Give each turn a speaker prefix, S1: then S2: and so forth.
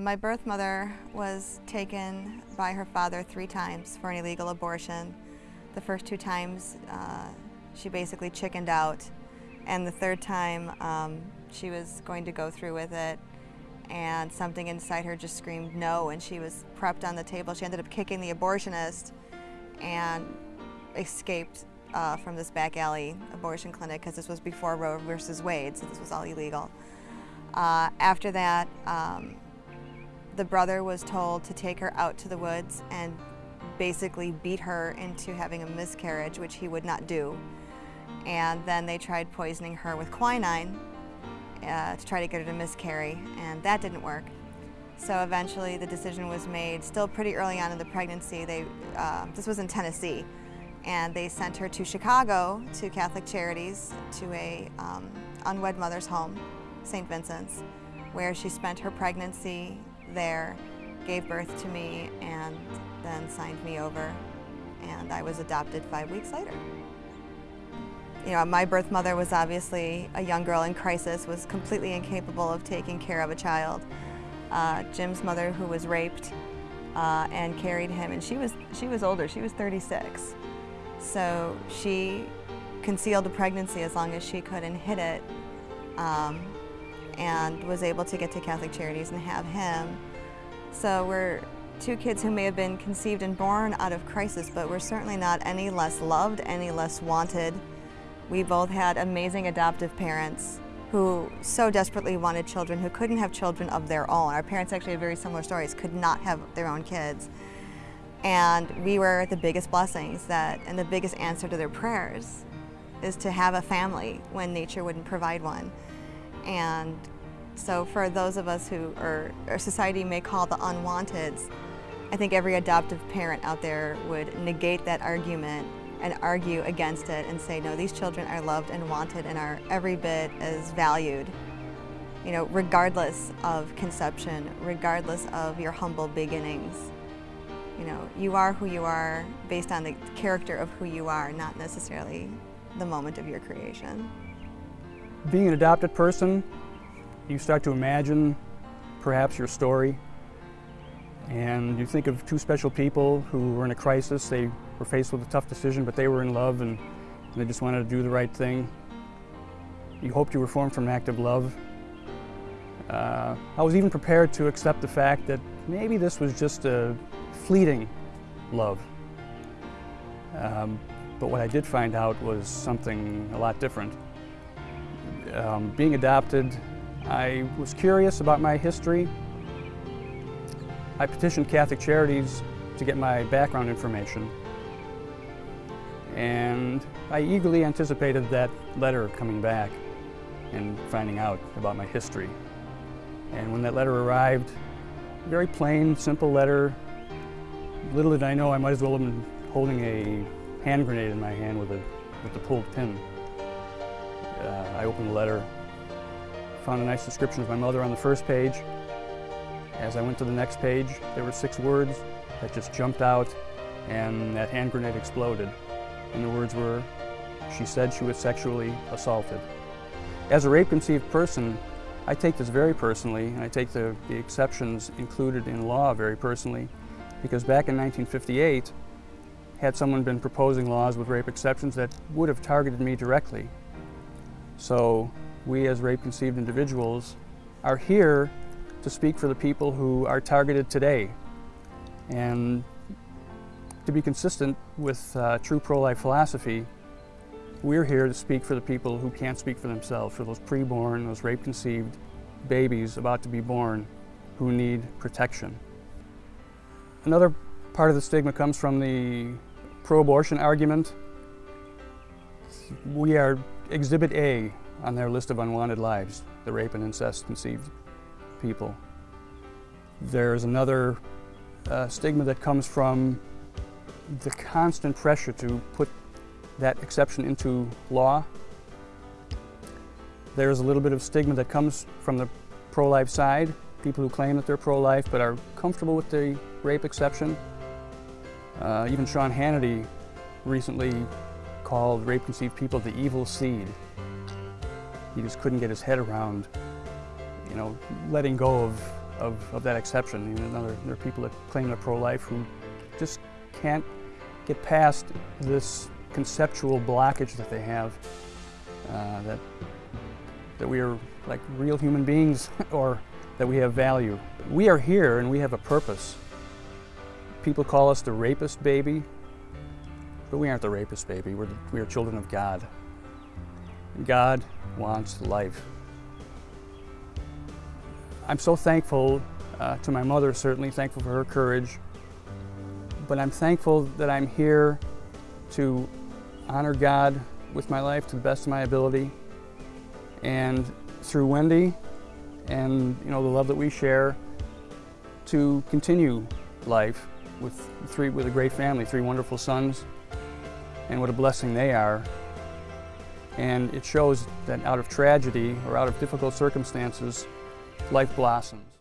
S1: My birth mother was taken by her father three times for an illegal abortion. The first two times uh, she basically chickened out and the third time um, she was going to go through with it and something inside her just screamed no and she was prepped on the table. She ended up kicking the abortionist and escaped uh, from this back alley abortion clinic because this was before Roe versus Wade, so this was all illegal. Uh, after that, um, the brother was told to take her out to the woods and basically beat her into having a miscarriage, which he would not do. And then they tried poisoning her with quinine uh, to try to get her to miscarry, and that didn't work. So eventually the decision was made, still pretty early on in the pregnancy, they, uh, this was in Tennessee, and they sent her to Chicago to Catholic Charities to a um, unwed mother's home, St. Vincent's, where she spent her pregnancy there, gave birth to me, and then signed me over, and I was adopted five weeks later. You know, my birth mother was obviously a young girl in crisis, was completely incapable of taking care of a child. Uh, Jim's mother, who was raped uh, and carried him, and she was, she was older, she was 36. So she concealed a pregnancy as long as she could and hid it. Um, and was able to get to Catholic Charities and have him. So we're two kids who may have been conceived and born out of crisis, but we're certainly not any less loved, any less wanted. We both had amazing adoptive parents who so desperately wanted children, who couldn't have children of their own. Our parents actually have very similar stories, could not have their own kids. And we were the biggest blessings that, and the biggest answer to their prayers is to have a family when nature wouldn't provide one. And so for those of us who, or, or society may call the unwanteds, I think every adoptive parent out there would negate that argument and argue against it and say, no, these children are loved and wanted and are every bit as valued, you know, regardless of conception, regardless of your humble beginnings. You know, you are who you are based on the character of who you are, not necessarily the moment of your creation.
S2: Being an adopted person, you start to imagine perhaps your story and you think of two special people who were in a crisis. They were faced with a tough decision, but they were in love and, they just wanted to do the right thing. You hoped you were formed from an act of love. Uh, I was even prepared to accept the fact that maybe this was just a fleeting love. Um, but what I did find out was something a lot different um, being adopted, I was curious about my history. I petitioned Catholic Charities to get my background information. And I eagerly anticipated that letter coming back and finding out about my history. And when that letter arrived, very plain, simple letter. Little did I know I might as well have been holding a hand grenade in my hand with a, with the pulled pin. Uh, I opened the letter, found a nice description of my mother on the first page. As I went to the next page, there were six words that just jumped out and that hand grenade exploded. And the words were, she said she was sexually assaulted. As a rape-conceived person, I take this very personally, and I take the, the exceptions included in law very personally, because back in 1958, had someone been proposing laws with rape exceptions that would have targeted me directly, so we as rape-conceived individuals are here to speak for the people who are targeted today and to be consistent with uh, true pro-life philosophy, we're here to speak for the people who can't speak for themselves, for those preborn, those rape-conceived babies about to be born who need protection. Another part of the stigma comes from the pro-abortion argument. We are Exhibit A on their list of unwanted lives, the rape and incest conceived people. There's another uh, stigma that comes from the constant pressure to put that exception into law. There's a little bit of stigma that comes from the pro-life side, people who claim that they're pro-life but are comfortable with the rape exception. Uh, even Sean Hannity recently called rape-conceived people the evil seed. He just couldn't get his head around, you know, letting go of of, of that exception. You know, another, there are people that claim they're pro-life who just can't get past this conceptual blockage that they have, uh, that, that we are like real human beings or that we have value. We are here and we have a purpose. People call us the rapist baby, but we aren't the rapist baby. We're, we are children of God. God wants life. I'm so thankful uh, to my mother, certainly thankful for her courage, but I'm thankful that I'm here to honor God with my life to the best of my ability. And through Wendy and you know the love that we share, to continue life with three with a great family, three wonderful sons, and what a blessing they are. And it shows that out of tragedy or out of difficult circumstances, life blossoms.